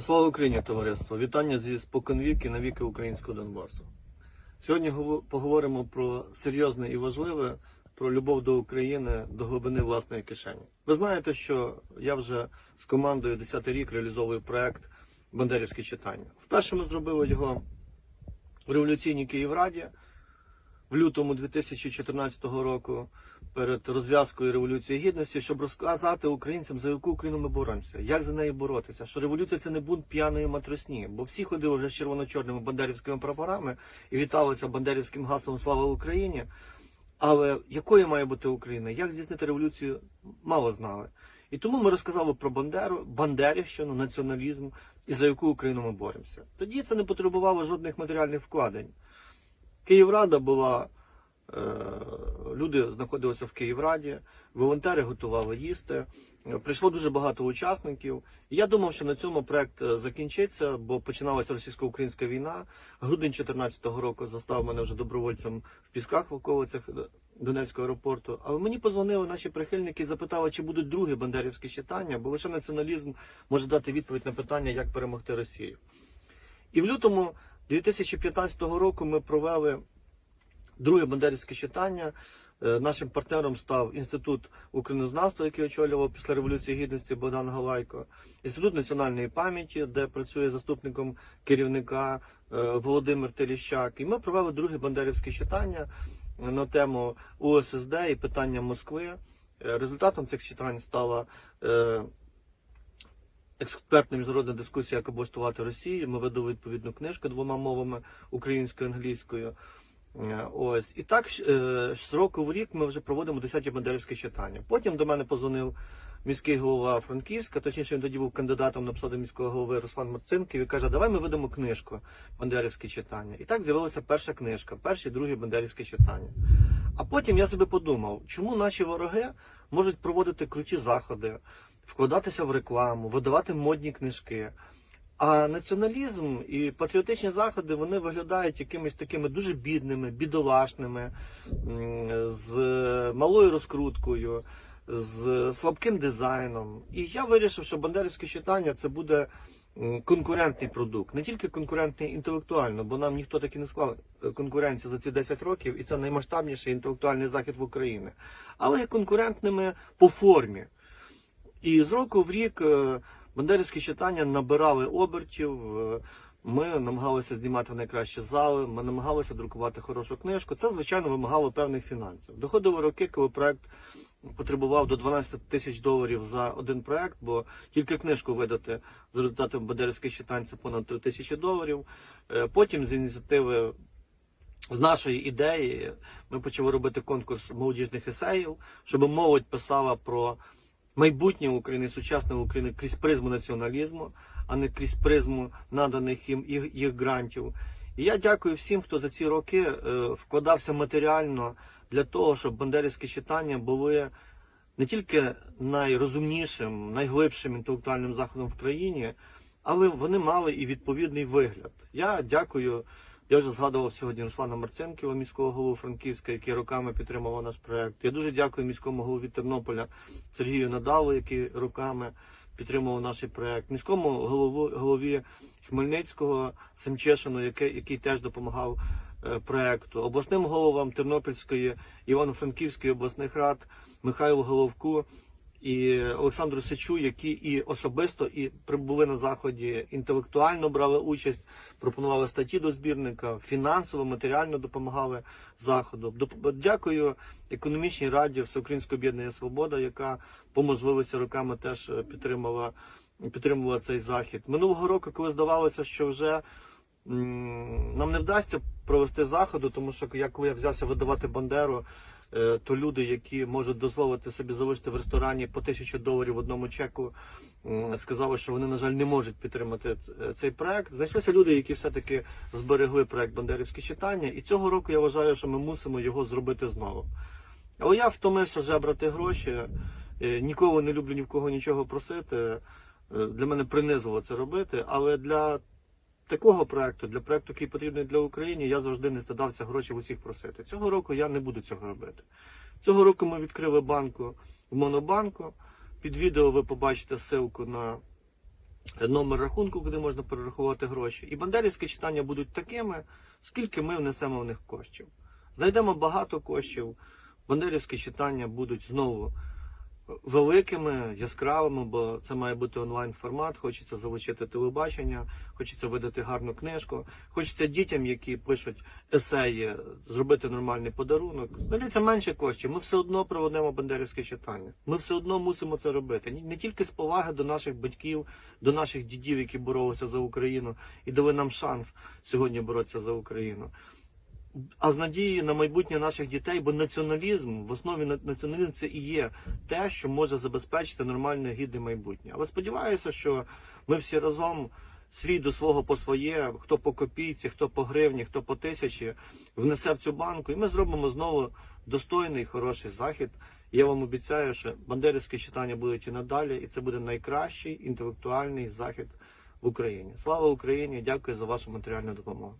Слава Україні, товариство! Вітання зі споконвіки на віки українського Донбасу. Сьогодні гово- поговоримо про серйозне і важливе, про любов до України, до глибини власної кишені. Ви знаєте, що я вже з командою 10 рік реалізовую проект Бандерівські читання. Вперше ми зробили його в революційній Київраді в лютому 2014 року перед розв'язкою Революції Гідності, щоб розказати українцям, за яку Україну ми боремося, як за неї боротися. Що революція це не бунт п'яної матросні, бо всі ходили вже з червоно-чорними бандерівськими прапорами і віталися бандерівським гаслом Слава Україні. Але якою має бути Україна? Як здійснити революцію? Мало знали. І тому ми розказали про Бандеру, Бандерівщину, націоналізм і за яку Україну ми боремося. Тоді це не потребувало жодних матеріальних вкладень. Київрада була, е, люди знаходилися в Київраді, волонтери готували їсти. Прийшло дуже багато учасників. Я думав, що на цьому проект е, закінчиться, бо починалася російсько-українська війна. Грудень 2014 року застав мене вже добровольцем в пісках в околицях Донецького аеропорту. Але мені позвонили наші прихильники і запитали, чи будуть другі бандерівські читання, бо лише націоналізм може дати відповідь на питання, як перемогти Росію. І в лютому 2015 року ми провели друге бандерівське читання. Е, Нашим партнером став Інститут українознавства, який очолював після Революції Гідності Богдан Галайко, Інститут національної пам'яті, де працює заступником керівника е, Володимир Теліщак. І ми провели друге бандерівське читання на тему УССД і питання Москви. Е, Результатом цих читань стала е, експертна міжнародна дискусія, як облаштувати Росію. Ми видали відповідну книжку двома мовами українською і англійською. Е, Ось і так е, з року в рік ми вже проводимо 10 бандерівські читання. Потім до мене позвонив міський голова Франківська, точніше він тоді був кандидатом на посаду міського голови Руслан Марцинків і каже, давай ми видамо книжку Бандерівські читання. І так з'явилася перша книжка, перші і другі бандерівські читання. А потім я собі подумав, чому наші вороги можуть проводити круті заходи, вкладатися в рекламу, видавати модні книжки. А націоналізм і патріотичні заходи вони виглядають якимись такими дуже бідними, бідолашними, з малою розкруткою, з слабким дизайном. І я вирішив, що бандерівське читання це буде конкурентний продукт, не тільки конкурентний інтелектуально, бо нам ніхто таки не склав е, конкуренцію за ці 10 років, і це наймасштабніший інтелектуальний захід в Україні, але і конкурентними по формі. І з року в рік е, бандерівські читання набирали обертів. е, Ми намагалися знімати найкращі зали, ми намагалися друкувати хорошу книжку. Це, звичайно, вимагало певних фінансів. Доходили роки, коли проект потребував до 12 тисяч доларів за один проект, бо тільки книжку видати за результатами бандерівських читань це понад 3 тисячі доларів. Е, Потім з ініціативи з нашої ідеї ми почали робити конкурс молодіжних есеїв, щоб молодь писала про майбутнє України, сучасне України крізь призму націоналізму, а не крізь призму наданих їм їх, їх грантів. І я дякую всім, хто за ці роки е, вкладався матеріально для того, щоб бандерівські читання були не тільки найрозумнішим, найглибшим інтелектуальним заходом в країні, але вони мали і відповідний вигляд. Я дякую. Я вже згадував сьогодні Руслана Марценківа, міського голову Франківська, який роками підтримував наш проект. Я дуже дякую міському голові Тернополя Сергію Надалу, який роками підтримував наш проект, міському голову, голові Хмельницького Семчешину, який, який теж допомагав е, проекту, обласним головам Тернопільської, Івано-Франківської обласних рад Михайлу Головку і Олександру Сичу, які і особисто і прибули на заході, інтелектуально брали участь, пропонували статті до збірника, фінансово, матеріально допомагали заходу. Дякую економічній раді Всеукраїнського об'єднання Свобода, яка по можливості роками теж підтримала, підтримувала цей захід. Минулого року, коли здавалося, що вже нам не вдасться провести заходу, тому що я коли я взявся видавати Бандеру, то люди, які можуть дозволити собі залишити в ресторані по тисячу доларів в одному чеку, сказали, що вони, на жаль, не можуть підтримати е, цей проект. Знайшлися люди, які все-таки зберегли проект Бандерівські читання, і цього року я вважаю, що ми мусимо його зробити знову. Але я втомився жебрати гроші. е, Ніколи не люблю ні в кого нічого просити. Е, Для мене принизило це робити, але для такого проекту, для проекту, який потрібний для України, я завжди не стидався гроші усіх просити. Цього року я не буду цього робити. Цього року ми відкрили банку в Монобанку. Під відео ви побачите ссылку на номер рахунку, куди можна перерахувати гроші. І бандерівські читання будуть такими, скільки ми внесемо в них коштів. Знайдемо багато коштів. Бандерівські читання будуть знову великими, яскравими, бо це має бути онлайн формат. Хочеться залучити телебачення, хочеться видати гарну книжку. Хочеться дітям, які пишуть есеї, зробити нормальний подарунок. Дається менше коштів. Ми все одно проведемо бандерівське читання. Ми все одно мусимо це робити. Не тільки з поваги до наших батьків, до наших дідів, які боролися за Україну, і дали нам шанс сьогодні боротися за Україну а з надією на майбутнє наших дітей, бо націоналізм в основі на- націоналізм це і є те, що може забезпечити нормальне гідне майбутнє. Але сподіваюся, що ми всі разом. Свій до свого по своє, хто по копійці, хто по гривні, хто по тисячі, внесе в цю банку, і ми зробимо знову достойний, хороший захід. Я вам обіцяю, що бандерівські читання будуть і надалі, і це буде найкращий інтелектуальний захід в Україні. Слава Україні! Дякую за вашу матеріальну допомогу.